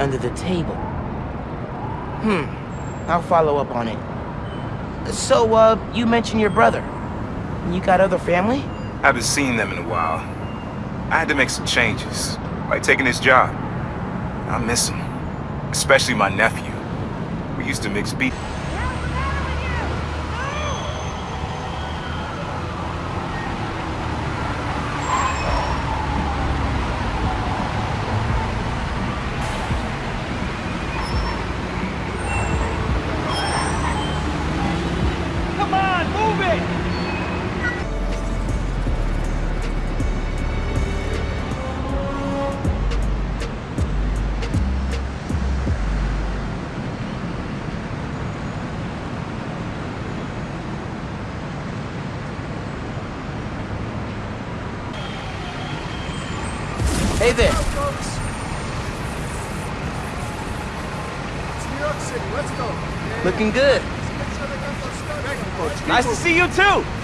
under the table. Hmm. I'll follow up on it. So, uh, you mentioned your brother. You got other family? I haven't seen them in a while. I had to make some changes, like taking this job. I miss them, especially my nephew. We used to mix beats. Come on, move it! Hey there. It's New York City. Let's go. Looking good. Nice to see you too!